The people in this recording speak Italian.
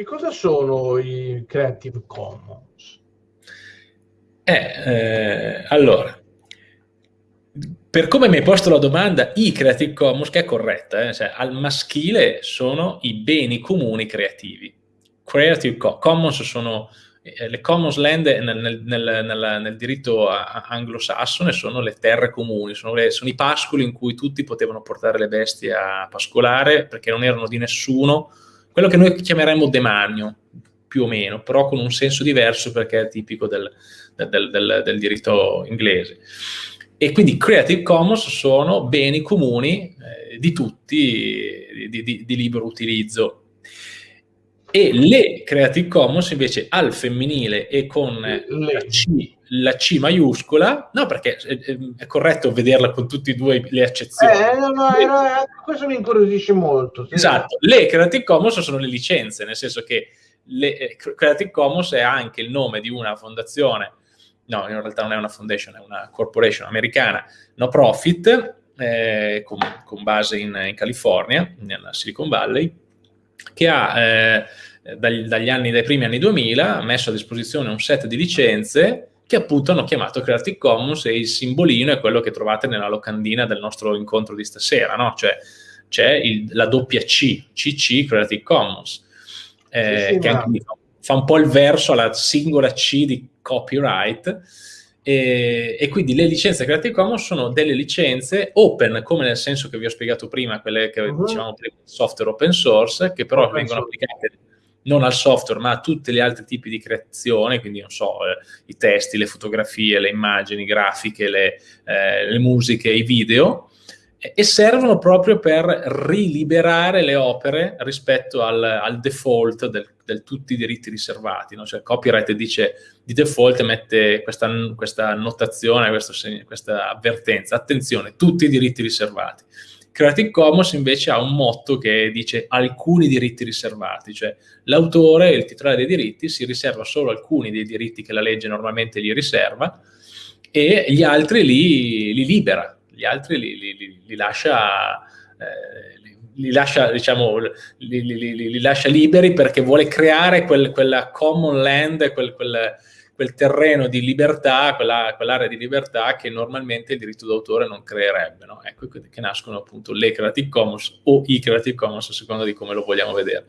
che cosa sono i Creative Commons? Eh, eh, allora, per come mi hai posto la domanda, i Creative Commons, che è corretta, eh, cioè, al maschile sono i beni comuni creativi. Creative Commons sono eh, le Commons Land nel, nel, nel, nel diritto anglosassone sono le terre comuni, sono, le, sono, i pascoli in cui tutti potevano portare le bestie a pascolare perché non erano di nessuno, quello che noi chiameremmo demanio, più o meno, però con un senso diverso perché è tipico del, del, del, del diritto inglese. E quindi Creative Commons sono beni comuni eh, di tutti, di, di, di libero utilizzo e le Creative Commons invece al femminile e con la C, la C maiuscola, no perché è, è, corretto vederla con tutte e due le accezioni. Eh, no, no, era, questo mi incuriosisce molto. Sì. Esatto, le Creative Commons sono le licenze, nel senso che le, eh, Creative Commons è anche il nome di una fondazione, no in realtà non è una foundation, è una corporation americana, no profit, eh, con, con, base in, in California, nella Silicon Valley, che ha eh, dagli, dagli, anni, dai primi anni 2000 messo a disposizione un set di licenze che appunto hanno chiamato Creative Commons e il simbolino è quello che trovate nella locandina del nostro incontro di stasera, no? Cioè c'è la doppia C, CC Creative Commons, eh, sì, sì, che anche fa un po' il verso alla singola C di copyright, e, e, quindi le licenze Creative Commons sono delle licenze open, come nel senso che vi ho spiegato prima, quelle che uh -huh. dicevamo prima, software open source, che però open vengono source. applicate non al software, ma a tutti gli altri tipi di creazione, quindi non so, eh, i testi, le fotografie, le immagini, grafiche, le, eh, le musiche, i video, e servono proprio per riliberare le opere rispetto al, al default del, del, tutti i diritti riservati. No? Cioè, copyright dice di default mette questa, questa notazione, questo, questa avvertenza, attenzione, tutti i diritti riservati. Creative Commons invece ha un motto che dice alcuni diritti riservati, cioè l'autore, il titolare dei diritti, si riserva solo alcuni dei diritti che la legge normalmente gli riserva e gli altri li, li libera, gli altri li, li, li lascia... Eh, li lascia, diciamo, li, li, li, lascia liberi perché vuole creare quel, quella common land, quel, quel, quel terreno di libertà, quella, quell'area di libertà che normalmente il diritto d'autore non creerebbe. No? Ecco che nascono appunto le Creative Commons o i Creative Commons a seconda di come lo vogliamo vedere.